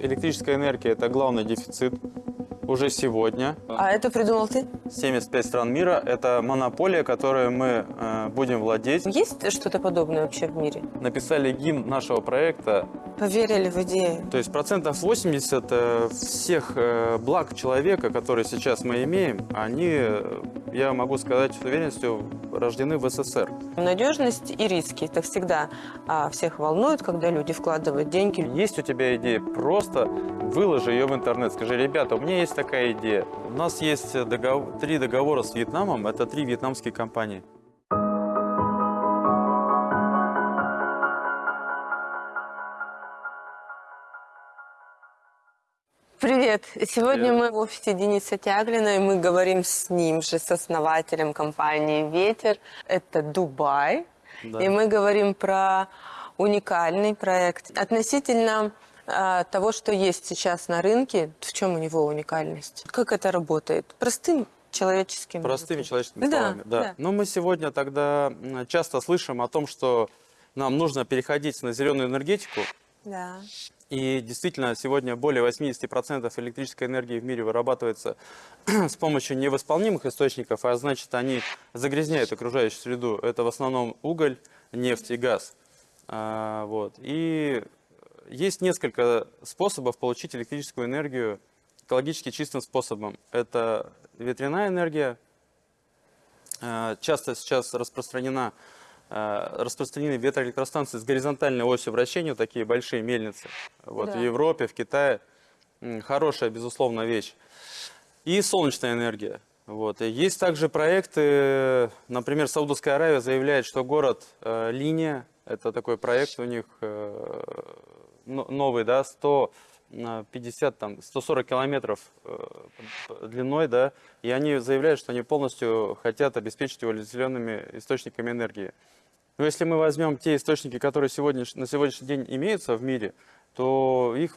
электрическая энергия – это главный дефицит уже сегодня. А это придумал ты? 75 стран мира – это монополия, которой мы э, будем владеть. Есть что-то подобное вообще в мире? Написали гимн нашего проекта. Поверили в идею. То есть процентов 80 э, всех э, благ человека, которые сейчас мы имеем, они, э, я могу сказать с уверенностью, рождены в СССР. Надежность и риски. Это всегда а, всех волнует, когда люди вкладывают деньги. Есть у тебя идея, просто выложи ее в интернет. Скажи, ребята, у меня есть такая идея. У нас есть договор, три договора с Вьетнамом, это три вьетнамские компании. Привет! Сегодня Привет. мы в офисе Дениса Тяглина, и мы говорим с ним же, с основателем компании «Ветер». Это Дубай. Да. И мы говорим про уникальный проект. Относительно а, того, что есть сейчас на рынке, в чем у него уникальность? Как это работает? Простым человеческим Простыми языком. человеческими Да, словами. Да. да. Но мы сегодня тогда часто слышим о том, что нам нужно переходить на зеленую энергетику. Да. И действительно, сегодня более 80% электрической энергии в мире вырабатывается с помощью невосполнимых источников, а значит, они загрязняют окружающую среду. Это в основном уголь, нефть и газ. А, вот. И есть несколько способов получить электрическую энергию экологически чистым способом. Это ветряная энергия. А, Часто сейчас распространена распространены ветроэлектростанции с горизонтальной осью вращения, такие большие мельницы. Вот, Да. В Европе, в Китае. Хорошая, безусловно, вещь. И солнечная энергия. Вот. И есть также проекты, например, Саудовская Аравия заявляет, что город э, Линия, это такой проект у них э, но- новый, да, 150, там, 140 километров э, длиной, да, и они заявляют, что они полностью хотят обеспечить его зелеными источниками энергии. Но если мы возьмем те источники, которые сегодня, на сегодняшний день имеются в мире, то их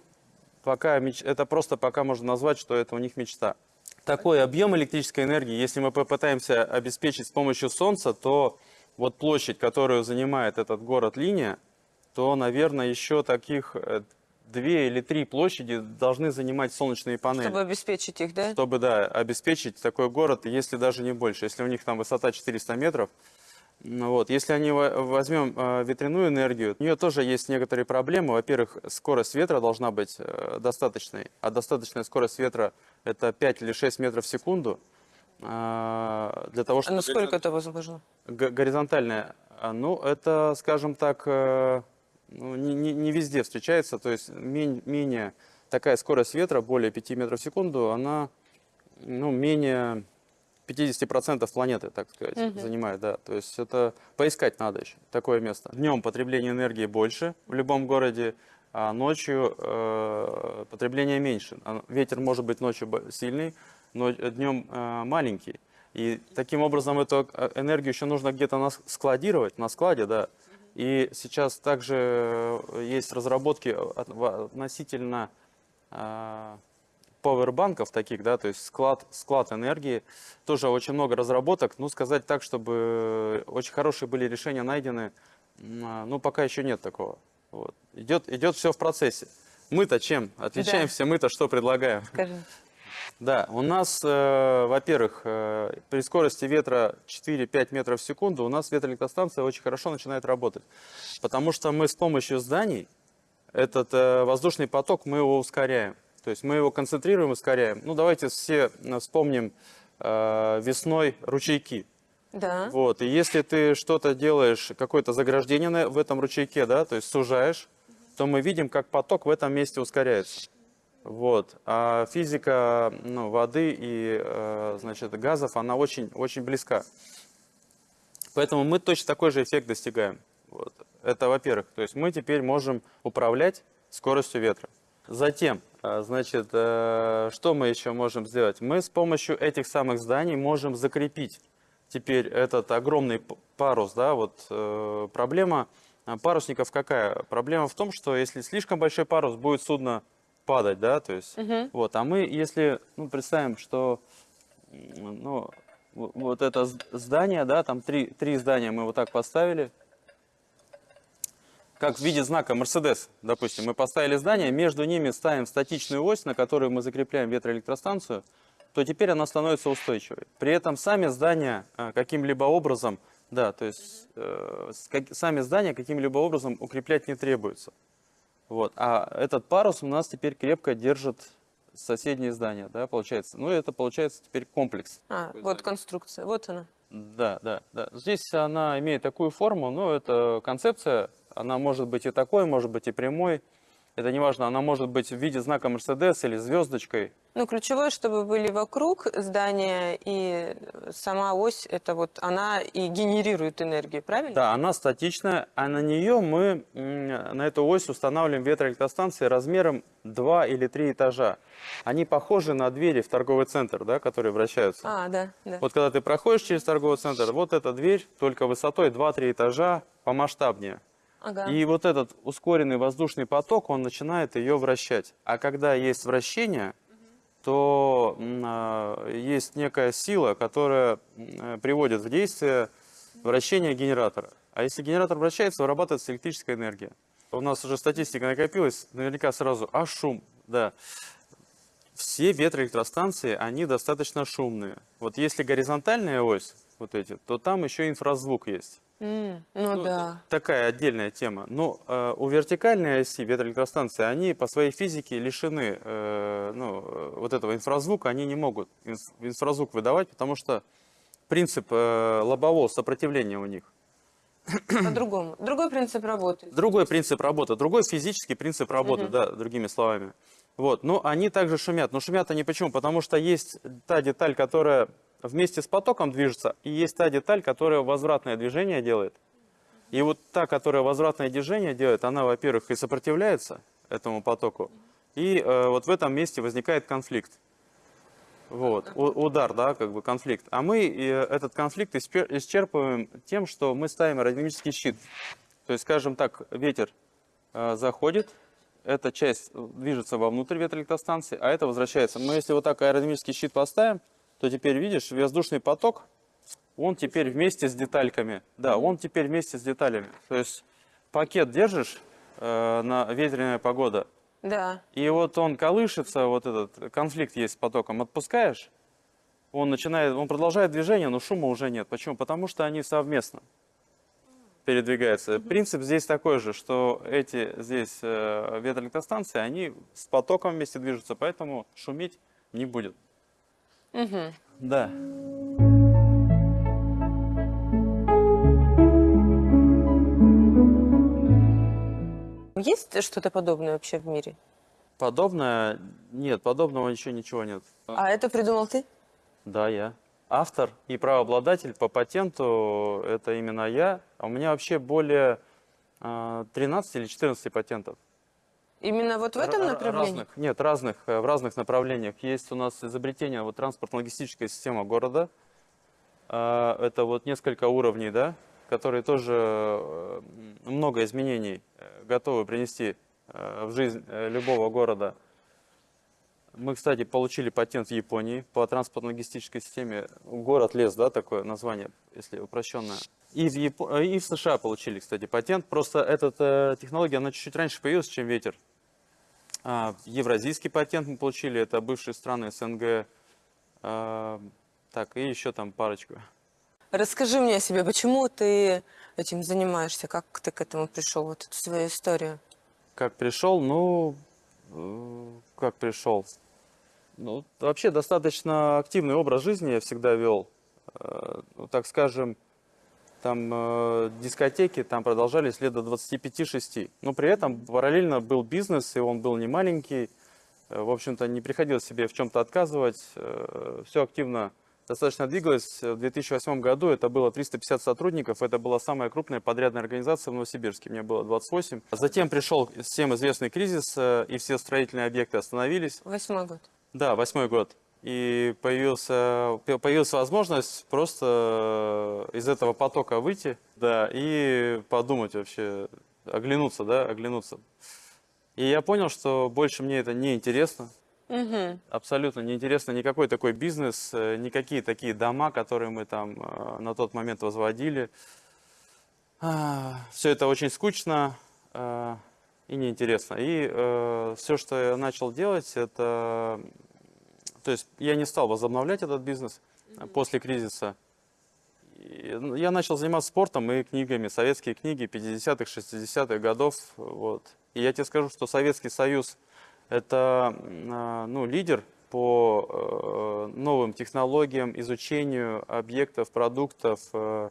пока, это просто пока можно назвать, что это у них мечта. Такой объем электрической энергии, если мы попытаемся обеспечить с помощью солнца, то вот площадь, которую занимает этот город Линия, то, наверное, еще таких э, две или три площади должны занимать солнечные панели Чтобы обеспечить их, да? чтобы, да, обеспечить такой город, если даже не больше. Если у них там высота 400 метров, вот, если они во- возьмем э, ветряную энергию, у нее тоже есть некоторые проблемы. Во-первых, скорость ветра должна быть э, достаточной, а достаточная скорость ветра это 5 или 6 метров в секунду. э, для того, А чтобы насколько это возможно? горизонтальная, а, ну, это, скажем так, э, ну, не, не- не везде встречается, то есть мен- менее такая скорость ветра, более 5 метров в секунду, она ну, менее 50% планеты, так сказать, Мгм. занимает, да. То есть это поискать надо еще такое место. Днем потребление энергии больше в любом городе, а ночью э, потребление меньше. А Ветер может быть ночью сильный, но днем э, маленький. И таким образом эту э, энергию еще нужно где-то складировать, на складе, да. И сейчас также э, есть разработки относительно э, пауэрбанков таких, да, то есть склад, склад энергии. Тоже очень много разработок. Ну, сказать так, чтобы очень хорошие были решения найдены, а, ну, пока еще нет такого. Вот. Идет, идет все в процессе. Мы-то чем? Отличаемся мы-то, что предлагаем? Скажи. Да, у нас, э, во-первых, э, при скорости ветра 4-5 метров в секунду у нас ветроэлектростанция очень хорошо начинает работать. Потому что мы с помощью зданий этот э, воздушный поток, мы его ускоряем. То есть мы его концентрируем, ускоряем. Ну, давайте все э, вспомним э, весной ручейки. Да. Вот, и если ты что-то делаешь, какое-то заграждение в этом ручейке, да, то есть сужаешь, то мы видим, как поток в этом месте ускоряется. Вот. А физика ну, воды и э, значит, газов, она очень, очень близка. Поэтому мы точно такой же эффект достигаем. Вот. Это во-первых. То есть мы теперь можем управлять скоростью ветра. Затем, э, значит, э, что мы еще можем сделать? Мы с помощью этих самых зданий можем закрепить теперь этот огромный парус, да, вот э, проблема э, парусников какая? Проблема в том, что если слишком большой парус, будет судно падать, да, то есть, Мгм. вот, а мы, если, ну, представим, что, ну, вот это здание, да, там три, три здания мы вот так поставили, как в виде знака Мерседес, допустим. Мы поставили здание, между ними ставим статичную ось, на которую мы закрепляем ветроэлектростанцию, то теперь она становится устойчивой. При этом сами здания э, каким-либо образом, да, то есть э, сами здания каким-либо образом укреплять не требуется. Вот. А этот парус у нас теперь крепко держит соседние здания, да, получается. Ну, это получается теперь комплекс. А, вот конструкция, вот она. Да, да, да. Здесь она имеет такую форму, но это концепция, она может быть и такой, может быть и прямой. Это не важно, она может быть в виде знака Мерседес или звездочкой. Ну, ключевое, чтобы были вокруг здания, и сама ось, это вот она и генерирует энергию, правильно? Да, она статичная, а на нее мы, на эту ось устанавливаем ветроэлектростанции размером 2 или 3 этажа. Они похожи на двери в торговый центр, да, которые вращаются. А, да, да. Вот когда ты проходишь через торговый центр, вот эта дверь только высотой 2-3 этажа помасштабнее. Ага. И вот этот ускоренный воздушный поток, он начинает ее вращать. А когда есть вращение, то м, а, есть некая сила, которая приводит в действие вращение генератора. А если генератор вращается, вырабатывается электрическая энергия. У нас уже статистика накопилась, наверняка сразу, а шум, да. Все ветроэлектростанции, они достаточно шумные. Вот если горизонтальная ось, вот эти, то там еще инфразвук есть. М, ну, да. Такая отдельная тема. Но э, у вертикальной оси ветроэлектростанции, они по своей физике лишены э, ну, э, вот этого инфразвука, они не могут инф- инфразвук выдавать, потому что принцип э, лобового сопротивления у них. По-другому. Другой принцип работы. Другой принцип работы, другой физический принцип работы, Мгм. да, другими словами. Вот, но они также шумят. Но шумят они почему? Потому что есть та деталь, которая вместе с потоком движется, и есть та деталь, которая возвратное движение делает. И вот та, которая возвратное движение делает, она, во-первых, и сопротивляется этому потоку, и э, вот в этом месте возникает конфликт. Вот, удар, да, как бы конфликт. А мы э, этот конфликт исчерпываем тем, что мы ставим аэродинамический щит. То есть, скажем так, ветер э, заходит, эта часть движется вовнутрь ветроэлектростанции, а это возвращается. Мы если вот так аэродинамический щит поставим, то теперь видишь, воздушный поток, он теперь вместе с детальками. Да, он теперь вместе с деталями. То есть пакет держишь э, на ветреная погода, Да. и вот он колышется, вот этот конфликт есть с потоком, отпускаешь, он начинает, он продолжает движение, но шума уже нет. Почему? Потому что они совместно передвигаются. Принцип здесь такой же, что эти здесь э, ветроэлектростанции, они с потоком вместе движутся, поэтому шуметь не будет. Мгм. Да. Есть что-то подобное вообще в мире? Подобное, нет, подобного еще ничего нет. А это придумал ты? Да, я. Автор и правообладатель по патенту это именно я. А у меня вообще более э, 13 или 14 патентов. Именно вот в этом направлении? Разных, нет, разных, э, в разных направлениях. Есть у нас изобретение вот, транспортно-логистическая система города. А, Это вот несколько уровней, да, которые тоже э, много изменений э, готовы принести в жизнь любого города. Мы, кстати, получили патент в Японии по транспортно-логистической системе. Город лес, да, такое название, если упрощенное. И в, э, и в США получили, кстати, патент. Просто эта технология, она чуть-чуть раньше появилась, чем ветер. А, евразийский патент мы получили, это бывшие страны СНГ. А, так, и еще там парочку. Расскажи мне о себе, почему ты этим занимаешься, как ты к этому пришел, вот эту свою историю? Как пришел, ну, э, как пришел. Ну, вообще достаточно активный образ жизни я всегда вел. Э, ну, так скажем, там э, дискотеки там продолжались лет до 25-6. Но при этом параллельно был бизнес, и он был не маленький. Э, В общем-то, не приходилось себе в чем-то отказывать. Все активно достаточно двигалось. В 2008 году это было 350 сотрудников. Это была самая крупная подрядная организация в Новосибирске. Мне было 28. Затем пришел всем известный кризис, э, и все строительные объекты остановились. Восьмой год. Да, восьмой год. И появился, по- появилась возможность просто э, из этого потока выйти, да, и подумать вообще, оглянуться, да, оглянуться. И я понял, что больше мне это не интересно, Мгм. абсолютно не интересно никакой такой бизнес, э, никакие такие дома, которые мы там э, на тот момент возводили. Все это очень скучно. и неинтересно. И все, что я начал делать, это... То есть я не стал возобновлять этот бизнес э, после кризиса. Я начал заниматься спортом и книгами, советские книги 50-х, 60-х годов. Вот. И я тебе скажу, что Советский Союз – это э, ну, лидер по э, новым технологиям, изучению объектов, продуктов, э,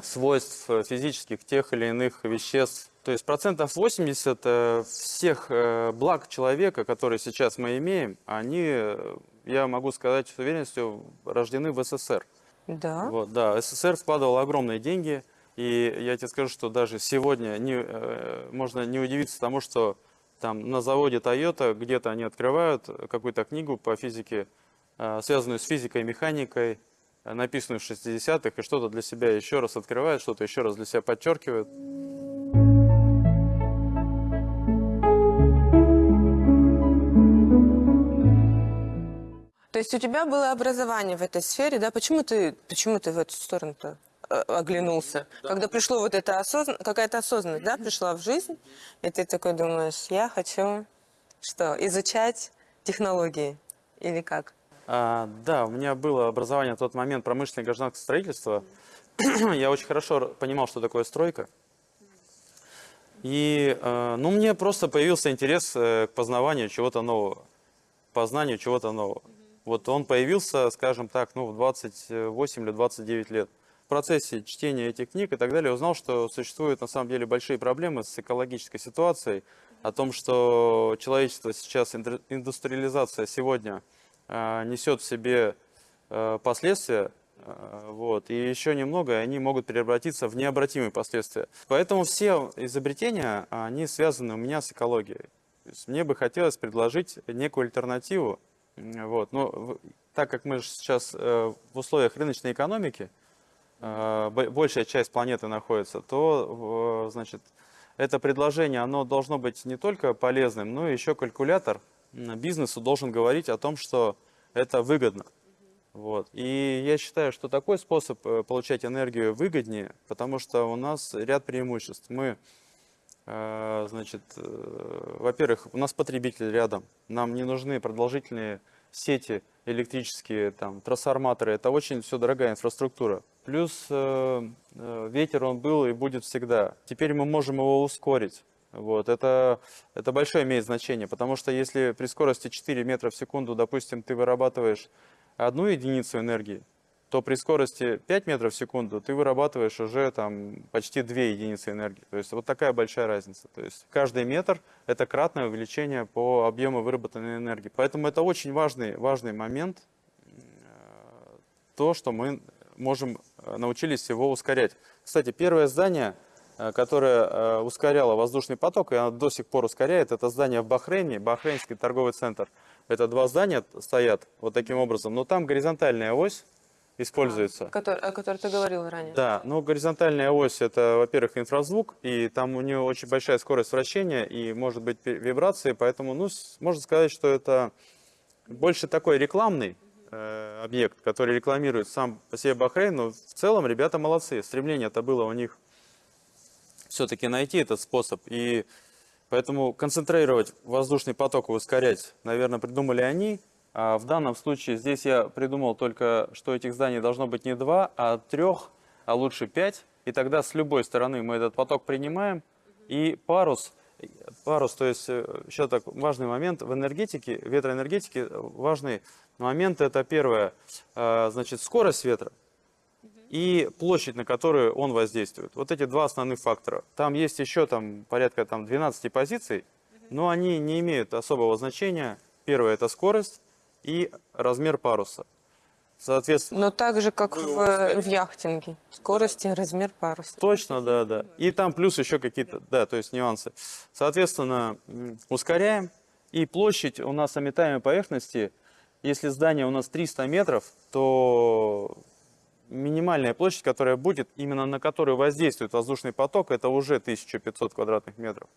свойств физических тех или иных веществ. То есть процентов 80 э, всех э, благ человека, которые сейчас мы имеем, они, э, я могу сказать с уверенностью, рождены в СССР. Да. Вот, да, СССР вкладывал огромные деньги, и я тебе скажу, что даже сегодня не, можно не удивиться тому, что там на заводе Toyota где-то они открывают какую-то книгу по физике, связанную с физикой, механикой, написанную в 60-х, и что-то для себя еще раз открывают, что-то еще раз для себя подчеркивают. То есть у тебя было образование в этой сфере, да? Почему ты, почему ты в эту сторону-то э, оглянулся? Когда пришло вот это осозн... какая-то осознанность, да, пришла в жизнь, и ты такой думаешь, я хочу что, изучать технологии или как? А, да, у меня было образование в тот момент промышленное гражданское строительство. Я очень хорошо понимал, что такое стройка. И, э, ну, мне просто появился интерес э, к познаванию чего-то нового, познанию чего-то нового. Вот он появился, скажем так, ну, в 28 или 29 лет. В процессе чтения этих книг и так далее узнал, что существуют на самом деле большие проблемы с экологической ситуацией, о том, что человечество сейчас, индустриализация сегодня э, несет в себе э, последствия, э, вот, и еще немного, и они могут превратиться в необратимые последствия. Поэтому все изобретения, они связаны у меня с экологией. мне бы хотелось предложить некую альтернативу вот. Но так как мы сейчас э, в условиях рыночной экономики, э, большая часть планеты находится, то значит, это предложение оно должно быть не только полезным, но еще калькулятор бизнесу должен говорить о том, что это выгодно. Вот. И я считаю, что такой способ э, получать энергию выгоднее, потому что у нас ряд преимуществ. Мы значит, э, во-первых, у нас потребитель рядом, нам не нужны продолжительные сети электрические, там, трансформаторы, это очень все дорогая инфраструктура. Плюс э, э, ветер он был и будет всегда. Теперь мы можем его ускорить. Вот, это, это большое имеет значение, потому что если при скорости 4 метра в секунду, допустим, ты вырабатываешь одну единицу энергии, то при скорости 5 метров в секунду ты вырабатываешь уже там почти 2 единицы энергии. То есть вот такая большая разница. То есть каждый метр – это кратное увеличение по объему выработанной энергии. Поэтому это очень важный, важный момент, э, то, что мы можем э, научились его ускорять. Кстати, первое здание, э, которое ускоряло воздушный поток, и оно до сих пор ускоряет, это здание в Бахрейне, Бахрейнский торговый центр. Это два здания стоят вот таким образом, но там горизонтальная ось, используется. А, который, о которой ты говорил ранее. Да, ну горизонтальная ось это, во-первых, инфразвук, и там у нее очень большая скорость вращения и может быть вибрации, поэтому, ну, можно сказать, что это больше такой рекламный э, объект, который рекламирует сам по себе Бахрейн, но в целом ребята молодцы, стремление это было у них все-таки найти этот способ, и поэтому концентрировать воздушный поток и ускорять, наверное, придумали они, в данном случае здесь я придумал только, что этих зданий должно быть не два, а трех, а лучше пять. И тогда с любой стороны мы этот поток принимаем. И парус, парус, то есть еще э, так важный момент в энергетике, ветроэнергетике, важный момент это первое, э, значит, скорость ветра и площадь, на которую он воздействует. Вот эти два основных фактора. Там есть еще там, порядка там, 12 позиций, но они не имеют особого значения. Первое – это скорость, и размер паруса. Соответственно, Но так же, как в, в яхтинге. Скорость и размер паруса. Точно, да, да. И там плюс еще какие-то, да, то есть нюансы. Соответственно, ускоряем. И площадь у нас обитаемой поверхности, если здание у нас 300 метров, то минимальная площадь, которая будет, именно на которую воздействует воздушный поток, это уже 1500 квадратных метров.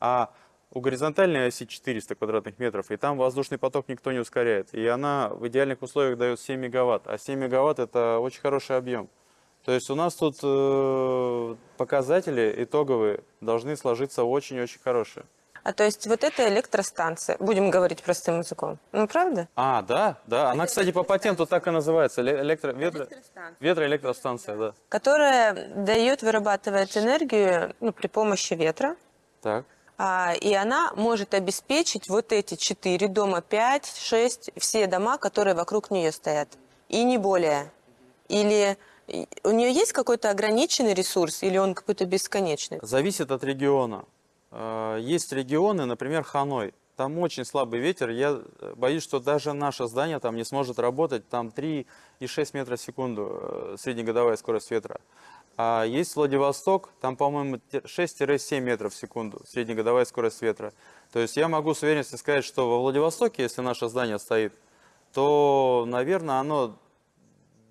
А у горизонтальной оси 400 квадратных метров, и там воздушный поток никто не ускоряет. И она в идеальных условиях дает 7 мегаватт. А 7 мегаватт это очень хороший объем. То есть у нас тут э, показатели итоговые должны сложиться очень-очень хорошие. А то есть вот эта электростанция, будем говорить простым языком, ну правда? А, да, да. Она, кстати, по патенту так и называется. эле- Электро... Ветро... Ветроэлектростанция, да. Которая дает, вырабатывает энергию ну, при помощи ветра, Так. А, и она может обеспечить вот эти четыре дома, пять, шесть, все дома, которые вокруг нее стоят. И не более. Или у нее есть какой-то ограниченный ресурс, или он какой-то бесконечный? Зависит от региона. Э, Есть регионы, например, Ханой. Там очень слабый ветер. Я э, боюсь, что даже наше здание там не сможет работать. Там 3,6 метра в секунду э, среднегодовая скорость ветра. А есть Владивосток, там, по-моему, те- 6-7 метров в секунду среднегодовая скорость ветра. То есть я могу с уверенностью сказать, что во Владивостоке, если наше здание стоит, то, наверное, оно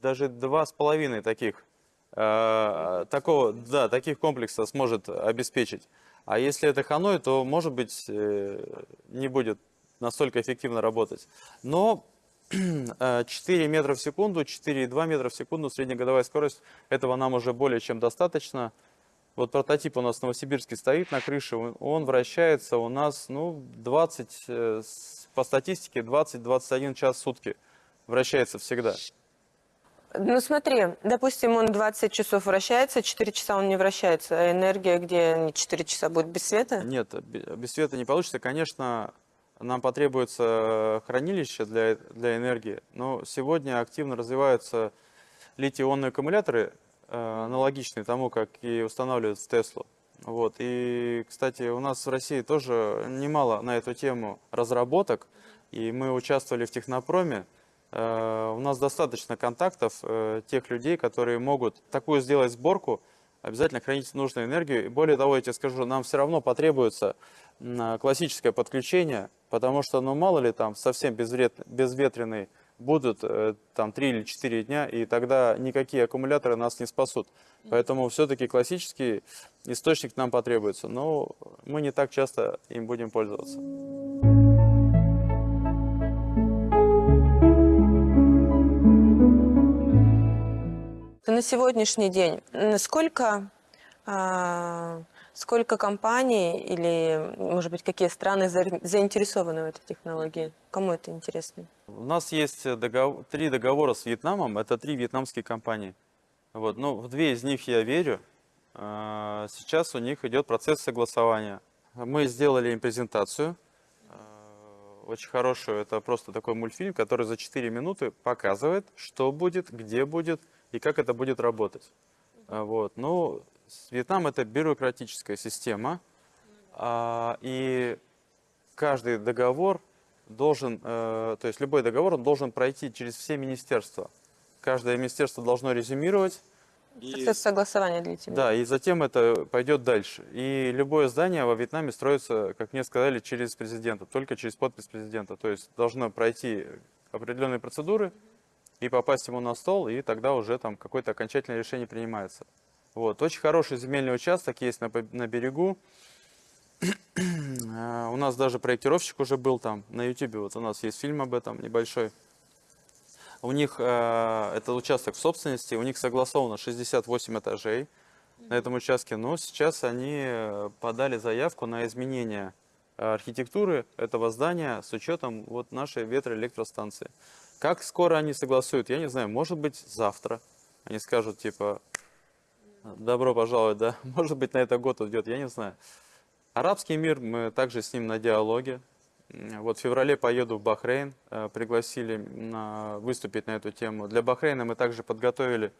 даже два с половиной таких э, такого, да, таких комплексов сможет обеспечить. А если это Ханой, то, может быть, э, не будет настолько эффективно работать. Но 4 метра в секунду, 4,2 метра в секунду среднегодовая скорость, этого нам уже более чем достаточно. Вот прототип у нас в Новосибирске стоит на крыше, он- вращается у нас, ну, 20, э, по статистике, 20-21 час в сутки вращается всегда. Ну смотри, допустим, он 20 часов вращается, 4 часа он не вращается, а энергия, где 4 часа будет без света? Нет, бе- без света не получится. Конечно, нам потребуется хранилище для, для энергии, но сегодня активно развиваются литий-ионные аккумуляторы, э, аналогичные тому, как и устанавливают в Теслу. Вот. И, кстати, у нас в России тоже немало на эту тему разработок, и мы участвовали в Технопроме. Э, У нас достаточно контактов э, тех людей, которые могут такую сделать сборку, обязательно хранить нужную энергию. И более того, я тебе скажу, нам все равно потребуется классическое подключение, потому что, ну, мало ли там совсем безвред- безветренный будут э, там 3 или 4 дня, и тогда никакие аккумуляторы нас не спасут. Поэтому все-таки классический источник нам потребуется, но мы не так часто им будем пользоваться. На сегодняшний день сколько, а, сколько компаний или, может быть, какие страны за- заинтересованы в этой технологии? Кому это интересно? У нас есть догов- три договора с Вьетнамом, это три вьетнамские компании. Вот, ну, в две из них я верю. А, Сейчас у них идет процесс согласования. Мы сделали им презентацию, а, очень хорошую. Это просто такой мультфильм, который за 4 минуты показывает, что будет, где будет и как это будет работать. А, Вот. Ну, Вьетнам это бюрократическая система, а, и каждый договор должен, э, то есть любой договор, он должен пройти через все министерства. Каждое министерство должно резюмировать. И, Процесс согласования длительный. да, и затем это пойдет дальше. И любое здание во Вьетнаме строится, как мне сказали, через президента, только через подпись президента. То есть должно пройти определенные процедуры и попасть ему на стол, и тогда уже там какое-то окончательное решение принимается. Вот. Очень хороший земельный участок есть на, на берегу. А, У нас даже проектировщик уже был там на YouTube. Вот у нас есть фильм об этом небольшой. У них э, это участок в собственности, у них согласовано 68 этажей на этом участке, но сейчас они э, подали заявку на изменение архитектуры этого здания с учетом вот нашей ветроэлектростанции. Как скоро они согласуют, я не знаю, может быть завтра. Они скажут типа, добро пожаловать, да, может быть на это год уйдет, я не знаю. Арабский мир, мы также с ним на диалоге. Вот в феврале поеду в Бахрейн, э, пригласили на, выступить на эту тему. Для Бахрейна мы также подготовили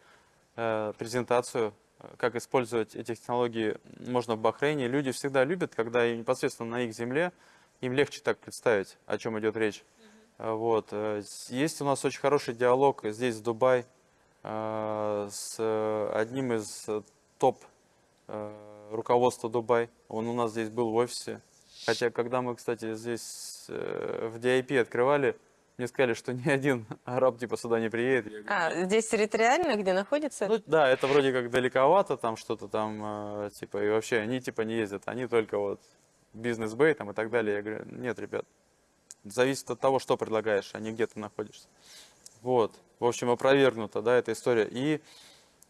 э, презентацию, э, как использовать эти технологии можно в Бахрейне. Люди всегда любят, когда непосредственно на их земле им легче так представить, о чем идет речь. Вот. Есть у нас очень хороший диалог здесь, в Дубай, э, с э, одним из э, топ э, руководства Дубай. Он у нас здесь был в офисе. Хотя, когда мы, кстати, здесь э, в DIP открывали, мне сказали, что ни один араб типа сюда не приедет. Я говорю, А, здесь территориально, где находится? ну да, это вроде как далековато, там что-то там, э, типа, и вообще они типа не ездят, они только вот бизнес-бэй там и так далее. Я говорю, нет, ребят, зависит от того, что предлагаешь, а не где ты находишься. Вот, в общем, опровергнута, да, эта история. И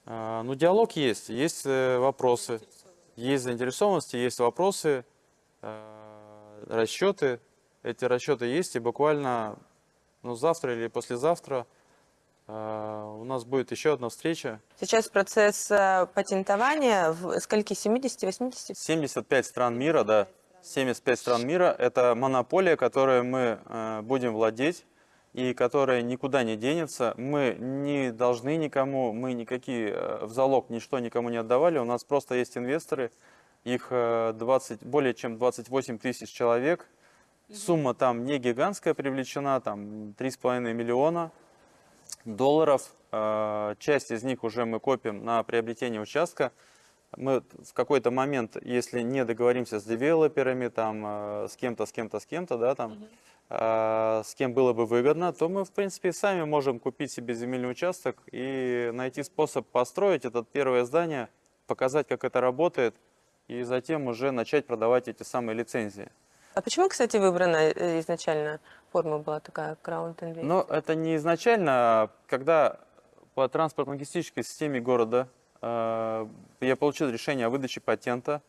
А, Ну, диалог есть, есть э, вопросы, есть заинтересованности, есть вопросы, э, расчеты. Эти расчеты есть, и буквально ну, завтра или послезавтра э, у нас будет еще одна встреча. Сейчас процесс патентования в скольки? 70-80? 75 стран мира, да, 75 стран мира – это монополия, которой мы э, будем владеть и которая никуда не денется. Мы не должны никому, мы никакие э, в залог ничто никому не отдавали. У нас просто есть инвесторы, их э, 20, более чем 28 тысяч человек. Сумма там не гигантская привлечена, там 3,5 миллиона долларов. Э, Часть из них уже мы копим на приобретение участка. Мы в какой-то момент, если не договоримся с девелоперами, там, э, с кем-то, с кем-то, с кем-то, да, там, э, с кем было бы выгодно, то мы, в принципе, сами можем купить себе земельный участок и найти способ построить это первое здание, показать, как это работает, и затем уже начать продавать эти самые лицензии. А почему, кстати, выбрана э, изначально форма была такая, Ground Invest? Но это не изначально, а когда по транспортно-логистической системе города э, я получил решение о выдаче патента,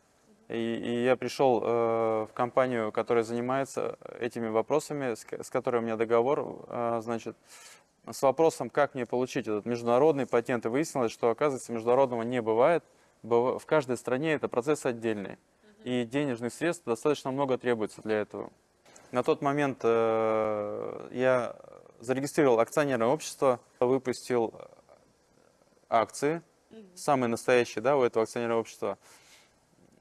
и, и я пришел э, в компанию, которая занимается этими вопросами, с, с которой у меня договор, э, значит, с вопросом, как мне получить этот международный патент, и выяснилось, что, оказывается, международного не бывает. Быва- В каждой стране это процесс отдельный, и денежных средств достаточно много требуется для этого. На тот момент э, я зарегистрировал акционерное общество, выпустил акции, самые настоящие, да, у этого акционерного общества,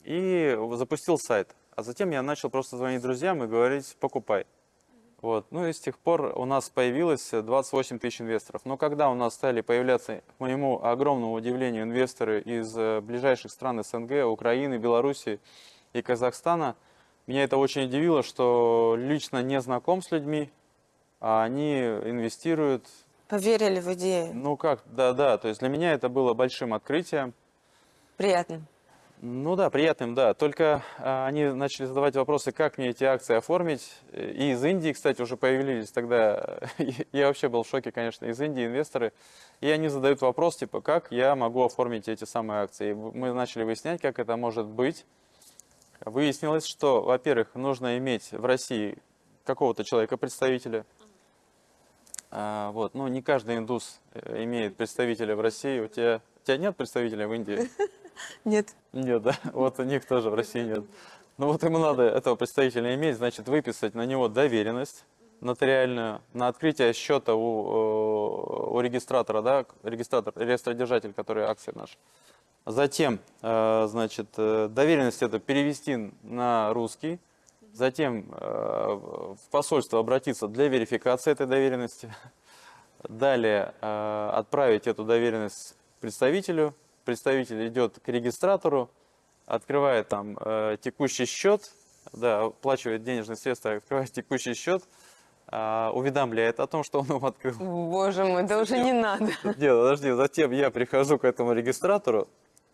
и запустил сайт. А затем я начал просто звонить друзьям и говорить, покупай. Вот. Ну и с тех пор у нас появилось 28 тысяч инвесторов. Но когда у нас стали появляться, к моему огромному удивлению, инвесторы из э, ближайших стран СНГ, Украины, Белоруссии и Казахстана, меня это очень удивило, что лично не знаком с людьми, а они инвестируют. Поверили в идею. Ну как, да-да, то есть для меня это было большим открытием. Приятно. Ну да, приятным, да. Только а, они начали задавать вопросы, как мне эти акции оформить. И из Индии, кстати, уже появились тогда. Я вообще был в шоке, конечно, из Индии инвесторы. И они задают вопрос, типа, как я могу оформить эти самые акции. И мы начали выяснять, как это может быть. Выяснилось, что, во-первых, нужно иметь в России какого-то человека-представителя. А, вот, ну, не каждый индус э, имеет представителя в России. У тебя, у тебя нет представителя в Индии? Нет. Нет, да, вот у них тоже в России нет. Ну вот ему надо этого представителя иметь, значит, выписать на него доверенность нотариальную на открытие счета у, э, у регистратора, да, регистратор, реестродержатель, который акции наш. Затем, э, значит, э, доверенность это перевести на русский, затем в посольство обратиться для верификации этой доверенности, далее отправить эту доверенность представителю, представитель идет к регистратору, открывает там э, текущий счет, да, оплачивает денежные средства, открывает текущий счет, э, уведомляет о том, что он его открыл. Боже мой, да уже не надо. Нет, подожди, затем я прихожу к этому регистратору,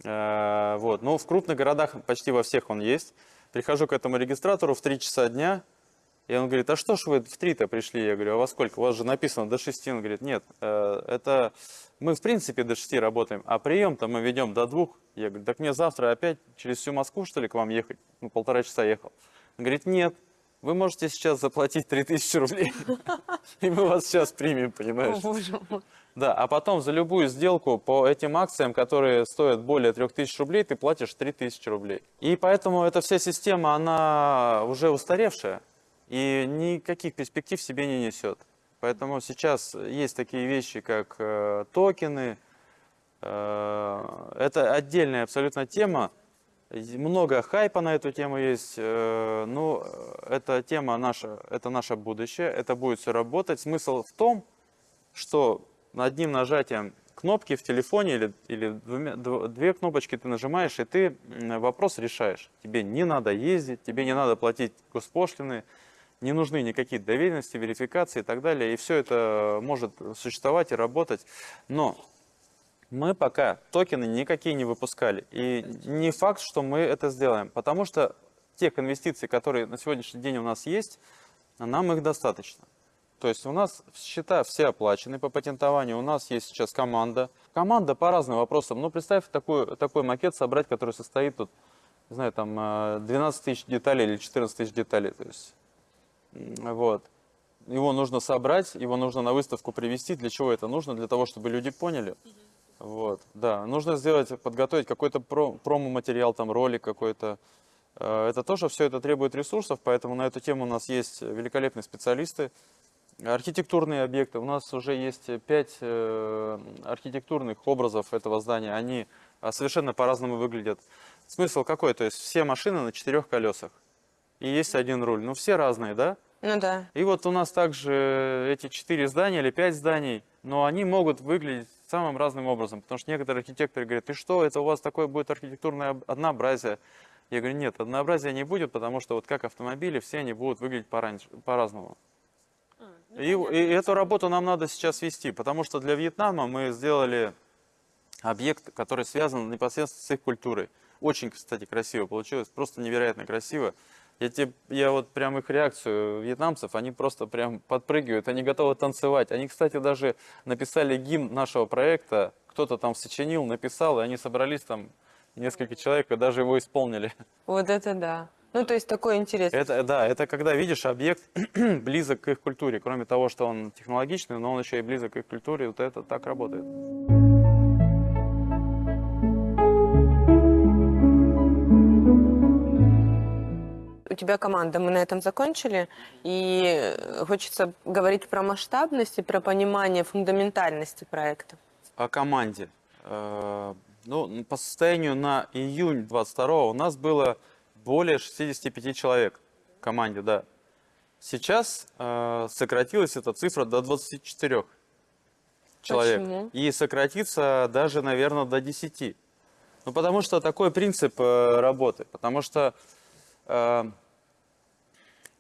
э, вот, ну, в крупных городах почти во всех он есть, прихожу к этому регистратору в 3 часа дня, и он говорит, а что ж вы в 3-то пришли? Я говорю, а во сколько? У вас же написано до 6. Он говорит, нет, э, это мы в принципе до 6 работаем, а прием-то мы ведем до 2. Я говорю, так мне завтра опять через всю Москву, что ли, к вам ехать? Ну, полтора часа ехал. Он говорит, нет, вы можете сейчас заплатить 3000 рублей, и мы вас сейчас примем, понимаешь? Да, а потом за любую сделку по этим акциям, которые стоят более 3000 рублей, ты платишь 3000 рублей. И поэтому эта вся система, она уже устаревшая и никаких перспектив себе не несет. Поэтому сейчас есть такие вещи, как э, токены. Э, это отдельная абсолютно тема. Много хайпа на эту тему есть. Э, ну, э, эта тема наша, это наше будущее. Это будет все работать. Смысл в том, что одним нажатием кнопки в телефоне или, или двумя- дв- две кнопочки ты нажимаешь, и ты вопрос решаешь. Тебе не надо ездить, тебе не надо платить госпошлины, не нужны никакие доверенности, верификации и так далее. И все это может существовать и работать. Но мы пока токены никакие не выпускали. И не факт, что мы это сделаем. Потому что тех инвестиций, которые на сегодняшний день у нас есть, нам их достаточно. То есть у нас счета все оплачены по патентованию, у нас есть сейчас команда. Команда по разным вопросам. Ну, представь такой, такой макет собрать, который состоит тут, не знаю, там э, 12 тысяч деталей или 14 тысяч деталей. То есть, вот. Его нужно собрать, его нужно на выставку привести. Для чего это нужно? Для того, чтобы люди поняли. Вот, да. Нужно сделать, подготовить какой-то про- промо-материал, там ролик какой-то. Э, Это тоже все это требует ресурсов, поэтому на эту тему у нас есть великолепные специалисты. Архитектурные объекты. У нас уже есть пять э, архитектурных образов этого здания. Они а, совершенно по-разному выглядят. Смысл какой? То есть все машины на четырех колесах. И есть один руль. Ну, все разные, да? Ну да. И вот у нас также эти четыре здания или пять зданий, но они могут выглядеть самым разным образом. Потому что некоторые архитекторы говорят, ты что, это у вас такое будет архитектурное об- однообразие. Я говорю, нет, однообразия не будет, потому что вот как автомобили, все они будут выглядеть по-разному. И, и эту работу нам надо сейчас вести, потому что для Вьетнама мы сделали объект, который связан непосредственно с их культурой. Очень, кстати, красиво получилось, просто невероятно красиво. Я, тебе, я вот прям их реакцию вьетнамцев, они просто прям подпрыгивают, они готовы танцевать. Они, кстати, даже написали гимн нашего проекта, кто-то там сочинил, написал, и они собрались там несколько человек и даже его исполнили. Вот это да. Ну, то есть такой интерес. Это, да, это когда видишь объект близок к их культуре. Кроме того, что он технологичный, но он еще и близок к их культуре. Вот это так работает. У тебя команда, мы на этом закончили. И э, хочется говорить про масштабность и про понимание фундаментальности проекта. О команде. Э, Ну, по состоянию на июнь 22 у нас было более 65 человек в команде, да. Сейчас э, сократилась эта цифра до 24 человек. Почему? И сократится даже, наверное, до 10. Ну, потому что такой принцип э, работы. Потому что э,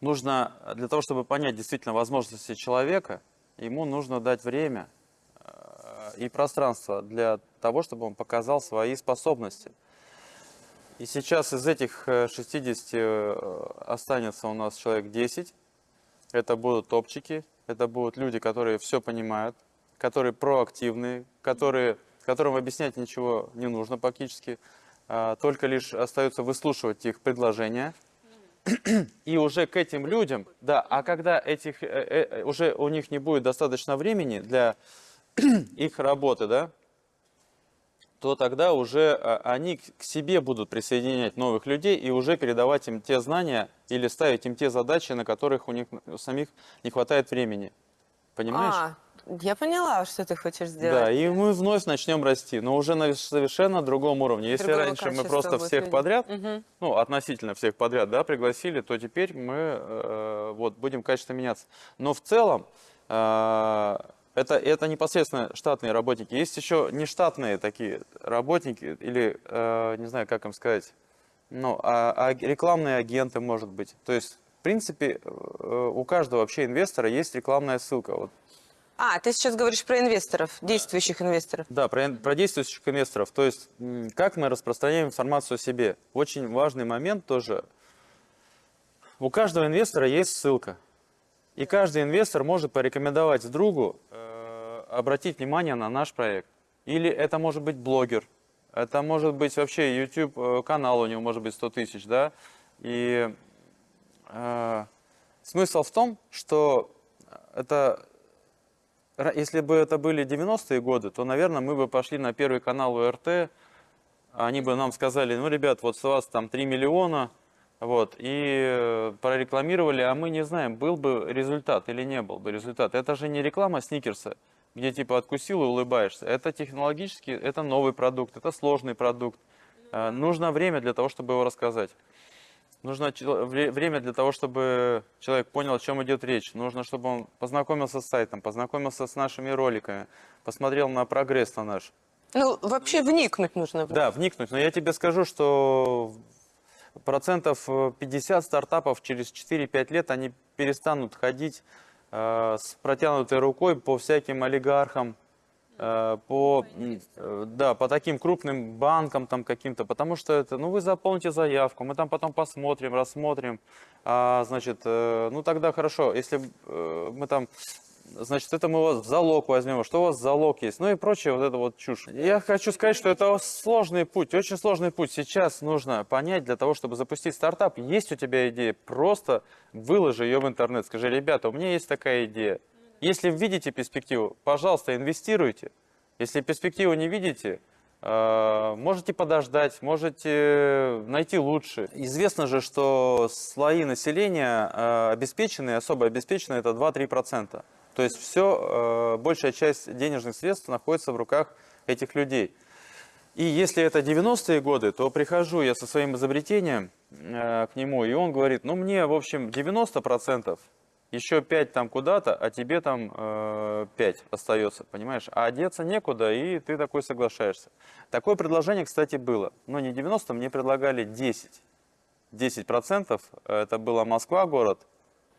нужно, для того, чтобы понять действительно возможности человека, ему нужно дать время э, и пространство для того, чтобы он показал свои способности. И сейчас из этих э, 60 э, останется у нас человек 10. Это будут топчики, это будут люди, которые все понимают, которые проактивные, которые, которым объяснять ничего не нужно практически, а, только лишь остается выслушивать их предложения. И уже к этим людям, да, а когда этих, э, э, уже у них не будет достаточно времени для их работы, да, то тогда уже а, они к себе будут присоединять новых людей и уже передавать им те знания или ставить им те задачи, на которых у них у самих не хватает времени. Понимаешь? А, я поняла, что ты хочешь сделать. Да, и мы вновь начнем расти, но уже на совершенно другом уровне. Если Другого раньше мы просто всех люди. подряд, Мгм. ну, относительно всех подряд, да, пригласили, то теперь мы э, вот, будем качественно меняться. Но в целом э, это, это непосредственно штатные работники. Есть еще нештатные такие работники, или, э, не знаю, как им сказать, ну, а, а рекламные агенты, может быть. То есть, в принципе, э, у каждого вообще инвестора есть рекламная ссылка. Вот А, ты сейчас говоришь про инвесторов, действующих инвесторов. Да, про, про действующих инвесторов. То есть, как мы распространяем информацию о себе. Очень важный момент тоже. У каждого инвестора есть ссылка. И каждый инвестор может порекомендовать другу э, обратить внимание на наш проект. Или это может быть блогер. Это может быть вообще YouTube э, канал у него может быть 100 тысяч, да. И э, смысл в том, что это Если бы это были 90-е годы, то, наверное, мы бы пошли на первый канал УРТ, они бы нам сказали, ну, ребят, вот с вас там 3 миллиона, вот, и э, прорекламировали, а мы не знаем, был бы результат или не был бы результат. Это же не реклама Сникерса, где типа откусил и улыбаешься. Это технологически, это новый продукт, это сложный продукт. Э, Нужно время для того, чтобы его рассказать. Нужно вре- время для того, чтобы человек понял, о чем идет речь. Нужно, чтобы он познакомился с сайтом, познакомился с нашими роликами, посмотрел на прогресс на наш. Ну, вообще вникнуть нужно. Да, вникнуть. Но я тебе скажу, что процентов э, 50 стартапов через 4-5 лет они перестанут ходить э, с протянутой рукой по всяким олигархам, э, по, м, э, да, по таким крупным банкам там каким-то, потому что это, ну вы заполните заявку, мы там потом посмотрим, рассмотрим, а, значит, э, ну тогда хорошо, если э, мы там значит, это мы вас в залог возьмем, что у вас залог есть, ну и прочее, вот это вот чушь. Я хочу сказать, что это сложный путь, очень сложный путь. Сейчас нужно понять для того, чтобы запустить стартап, есть у тебя идея, просто выложи ее в интернет, скажи, ребята, у меня есть такая идея. Если видите перспективу, пожалуйста, инвестируйте. Если перспективу не видите, э, можете подождать, можете найти лучше. Известно же, что слои населения э, обеспеченные, особо обеспеченные, это 2-3%. То есть все, большая часть денежных средств находится в руках этих людей. И если это 90-е годы, то прихожу я со своим изобретением э, к нему, и он говорит, ну мне, в общем, 90%, еще 5 там куда-то, а тебе там э, 5 остается, понимаешь? А одеться некуда, и ты такой соглашаешься. Такое предложение, кстати, было. Но не 90, мне предлагали 10. 10% это была Москва, город,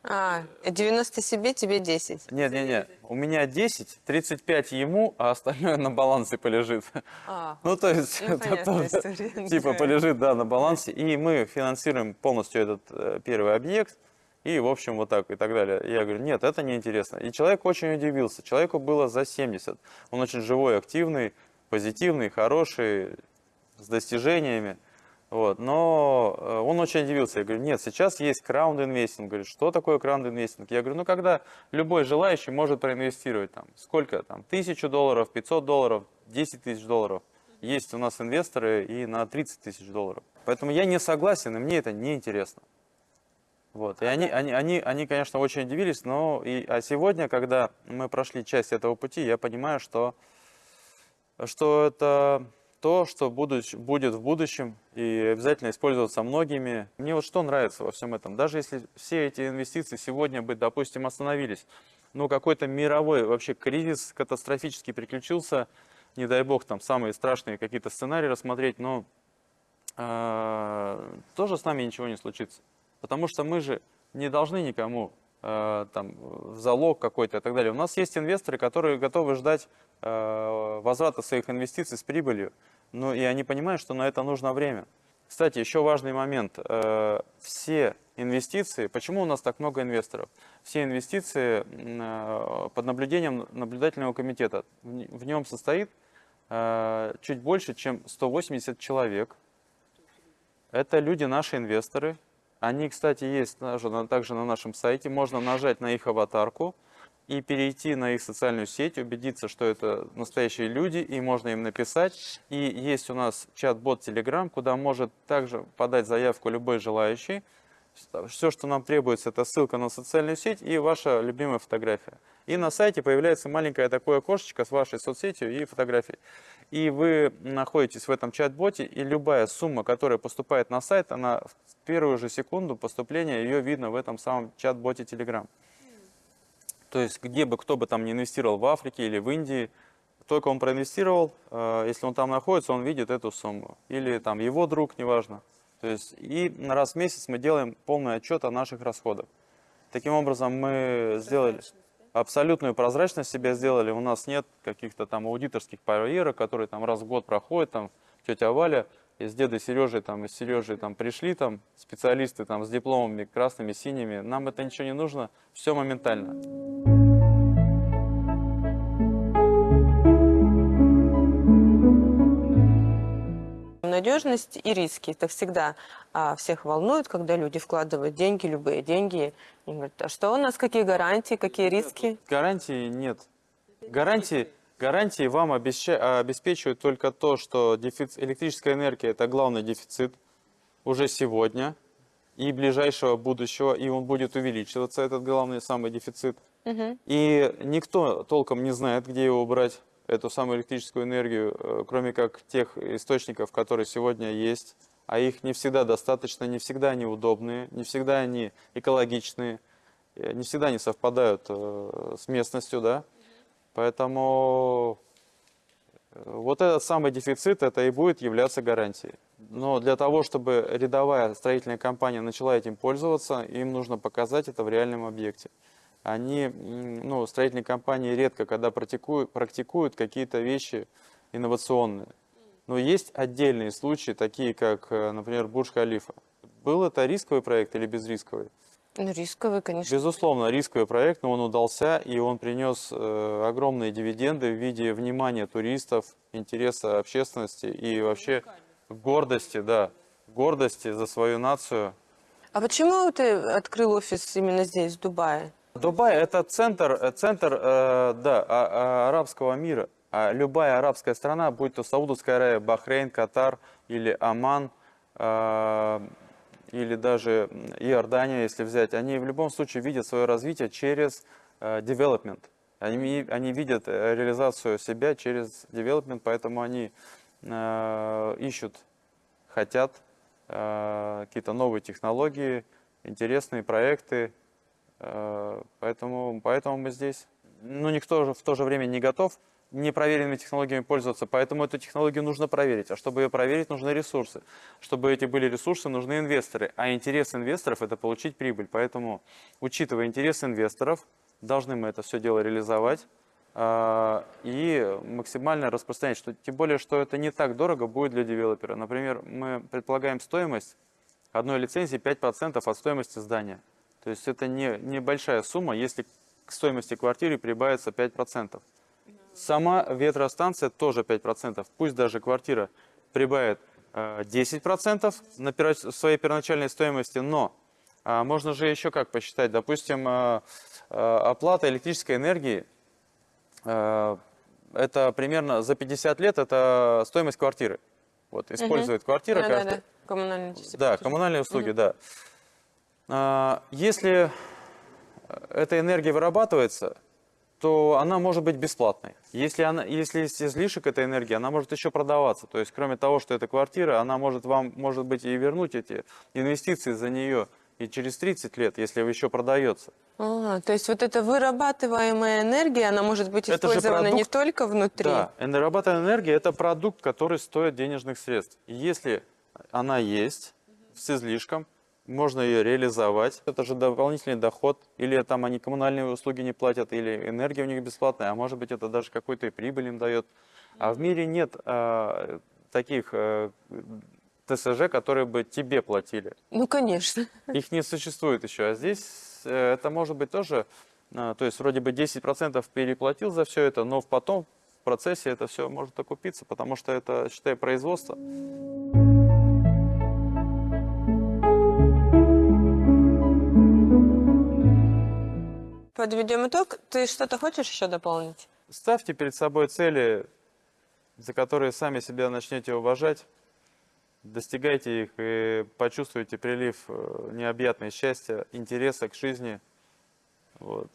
А, 90 себе, тебе 10. Нет, нет, нет. У меня 10, 35 ему, а остальное на балансе полежит. А, Ну, то есть, Ну, это тоже, история, типа полежит, да, на балансе. И мы финансируем полностью этот э, первый объект. И, в общем, вот так и так далее. Я говорю, нет, это неинтересно. И человек очень удивился. Человеку было за 70. Он очень живой, активный, позитивный, хороший, с достижениями. Вот. Но э, он очень удивился. Я говорю, нет, сейчас есть краунд-инвестинг. Говорит, что такое краунд-инвестинг? Я говорю, ну, когда любой желающий может проинвестировать там, сколько там, тысячу долларов, 500 долларов, 10 тысяч долларов. Есть у нас инвесторы и на 30 тысяч долларов. Поэтому я не согласен, и мне это не интересно. Вот. И они, они, они, они, конечно, очень удивились, но и, а сегодня, когда мы прошли часть этого пути, я понимаю, что, что это то, что будущ- будет в будущем и обязательно использоваться многими. Мне вот что нравится во всем этом, даже если все эти инвестиции сегодня бы, допустим, остановились, ну какой-то мировой вообще кризис катастрофически приключился, не дай бог там самые страшные какие-то сценарии рассмотреть, но э, тоже с нами ничего не случится. Потому что мы же не должны никому э, там, в залог какой-то и так далее. У нас есть инвесторы, которые готовы ждать э, возврата своих инвестиций с прибылью. Ну и они понимают, что на это нужно время. Кстати, еще важный момент. Э, Все инвестиции, почему у нас так много инвесторов? Все инвестиции э, под наблюдением наблюдательного комитета. В В нем состоит э, чуть больше, чем 180 человек. Это люди, наши инвесторы. Они, кстати, есть также на нашем сайте. Можно нажать на их аватарку и перейти на их социальную сеть, убедиться, что это настоящие люди, и можно им написать. И есть у нас чат-бот Telegram, куда может также подать заявку любой желающий. Все, что нам требуется, это ссылка на социальную сеть и ваша любимая фотография. И на сайте появляется маленькое такое окошечко с вашей соцсетью и фотографией. И вы находитесь в этом чат-боте, и любая сумма, которая поступает на сайт, она в первую же секунду поступления, ее видно в этом самом чат-боте Telegram. То есть, где бы кто бы там не инвестировал в Африке или в Индии, только он проинвестировал, э, если он там находится, он видит эту сумму. Или там его друг, неважно. То есть, и раз в месяц мы делаем полный отчет о наших расходах. Таким образом, мы сделали абсолютную прозрачность себе сделали. У нас нет каких-то там аудиторских барьеров, которые там раз в год проходят, там тетя Валя и с дедой Сережей, там, и с Сережей там пришли там специалисты там с дипломами красными, синими. Нам это ничего не нужно, все моментально. Надежность и риски. Это всегда а, всех волнует, когда люди вкладывают деньги, любые деньги. И говорят, а что у нас, какие гарантии, какие риски? Гарантии нет. Гарантии, гарантии вам обеща- обеспечивают только то, что дефиц- электрическая энергия – это главный дефицит уже сегодня и ближайшего будущего, и он будет увеличиваться, этот главный самый дефицит. И никто толком не знает, где его брать, эту самую электрическую энергию, э, кроме как тех источников, которые сегодня есть. А их не всегда достаточно, не всегда они удобные, не всегда они экологичные, э, не всегда они совпадают э, с местностью, да. Поэтому вот этот самый дефицит, это и будет являться гарантией. Но для того, чтобы рядовая строительная компания начала этим пользоваться, им нужно показать это в реальном объекте. Они, ну, строительные компании редко, когда практикуют, практикуют какие-то вещи инновационные. Но есть отдельные случаи, такие как, э, например, Бурж-Халифа. Был это рисковый проект или безрисковый? Ну, рисковый, конечно. Безусловно, рисковый проект, но он удался, и он принес э, огромные дивиденды в виде внимания туристов, интереса общественности и вообще гордости, да, гордости за свою нацию. А почему ты открыл офис именно здесь, в Дубае? Дубай – это центр, э, центр э, да, а- а- арабского мира. А любая арабская страна, будь то Саудовская Аравия, Бахрейн, Катар или Оман, э, или даже Иордания, если взять, они в любом случае видят свое развитие через development. Они, они видят реализацию себя через development, поэтому они ищут, хотят какие-то новые технологии, интересные проекты, Поэтому, поэтому мы здесь. Но никто же в то же время не готов непроверенными технологиями пользоваться, поэтому эту технологию нужно проверить. А чтобы ее проверить, нужны ресурсы. Чтобы эти были ресурсы, нужны инвесторы. А интерес инвесторов – это получить прибыль. Поэтому, учитывая интерес инвесторов, должны мы это все дело реализовать а, и максимально распространять. Что, тем более, что это не так дорого будет для девелопера. Например, мы предполагаем стоимость одной лицензии 5% от стоимости здания. То есть это не небольшая сумма, если к стоимости квартиры прибавится 5%. Сама ветростанция тоже 5%. Пусть даже квартира прибавит э, 10% на пера- своей первоначальной стоимости, но а, можно же еще как посчитать. Допустим, э, э, оплата электрической энергии, э, это примерно за 50 лет, это стоимость квартиры. Вот, использует квартира каждый. Да-да-да, коммунальные части. Да, коммунальные услуги, да. А, Если эта энергия вырабатывается, то она может быть бесплатной. Если, она, если есть излишек этой энергии, она может еще продаваться. То есть, кроме того, что это квартира, она может вам, может быть, и вернуть эти инвестиции за нее и через 30 лет, если еще продается. А, то есть вот эта вырабатываемая энергия, она может быть Это использована не продукт. только внутри. Да, энергорабатываемая энергия – это продукт, который стоит денежных средств. И если она есть с излишком, можно ее реализовать. Это же дополнительный доход. Или там они коммунальные услуги не платят, или энергия у них бесплатная, а может быть это даже какой-то и прибыль им дает. А в мире нет а, таких э, ТСЖ, которые бы тебе платили. Ну, конечно. Их не существует еще. А здесь э, это может быть тоже, а, то есть вроде бы 10% переплатил за все это, но потом в процессе это все может окупиться, потому что это, считай, производство. Подведем итог. Ты что-то хочешь еще дополнить? Ставьте перед собой цели, за которые сами себя начнете уважать, достигайте их и почувствуете прилив э, необъятного счастья, интереса к жизни. Вот.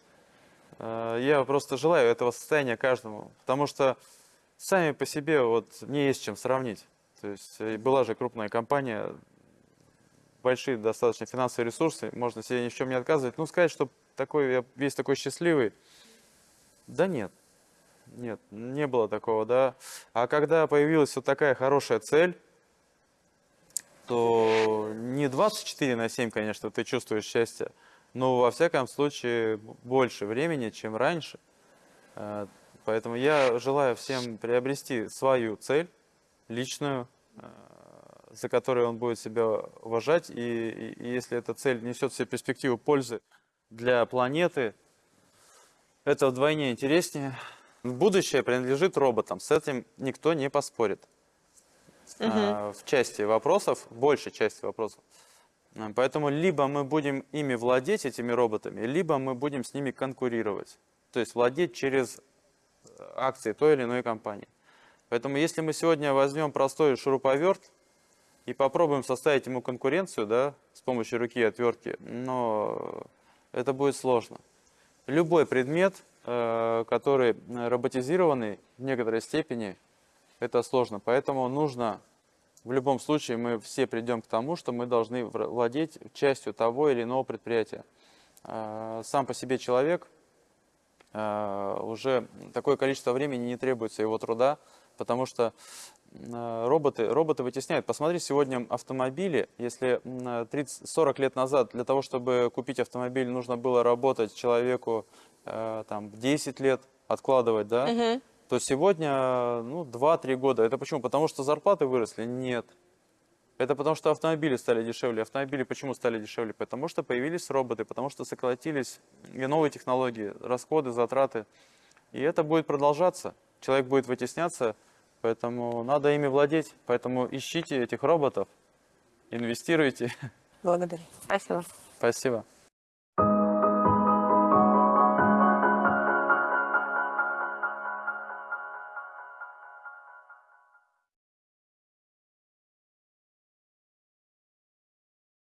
Э, Я просто желаю этого состояния каждому, потому что сами по себе вот не есть чем сравнить. То есть э, была же крупная компания, большие достаточно финансовые ресурсы, можно себе ни в чем не отказывать. Ну, сказать, что такой, я весь такой счастливый, да нет. Нет, не было такого, да. А когда появилась вот такая хорошая цель, то не 24 на 7, конечно, ты чувствуешь счастье, но во всяком случае больше времени, чем раньше. Э, Поэтому я желаю всем приобрести свою цель, личную, э, за которой он будет себя уважать. И- и если эта цель несет в себе перспективу пользы для планеты, это вдвойне интереснее. Будущее принадлежит роботам, с этим никто не поспорит. А, в части вопросов, большей части вопросов. Поэтому либо мы будем ими владеть, этими роботами, либо мы будем с ними конкурировать. То есть владеть через э, акции той или иной компании. Поэтому если мы сегодня возьмем простой шуруповерт и попробуем составить ему конкуренцию, да, с помощью руки и отвертки, но это будет сложно. Любой предмет, э, который э, роботизированный в некоторой степени, это сложно. Поэтому нужно, в любом случае, мы все придем к тому, что мы должны владеть частью того или иного предприятия. Э, Сам по себе человек, уже такое количество времени не требуется его труда потому что э, роботы, роботы вытесняют. Посмотри, сегодня автомобили, если м, э, 30-40 лет назад для того, чтобы купить автомобиль, нужно было работать человеку э, там 10 лет, откладывать, да, Мгм. то сегодня, э, ну, 2-3 года. Это почему? Потому что зарплаты выросли? Нет. Это потому что автомобили стали дешевле. Автомобили почему стали дешевле? Потому что появились роботы, потому что сократились и новые технологии, расходы, затраты. И это будет продолжаться. Человек будет вытесняться, поэтому надо ими владеть. Поэтому ищите этих роботов, инвестируйте. Благодарю. Спасибо. Спасибо.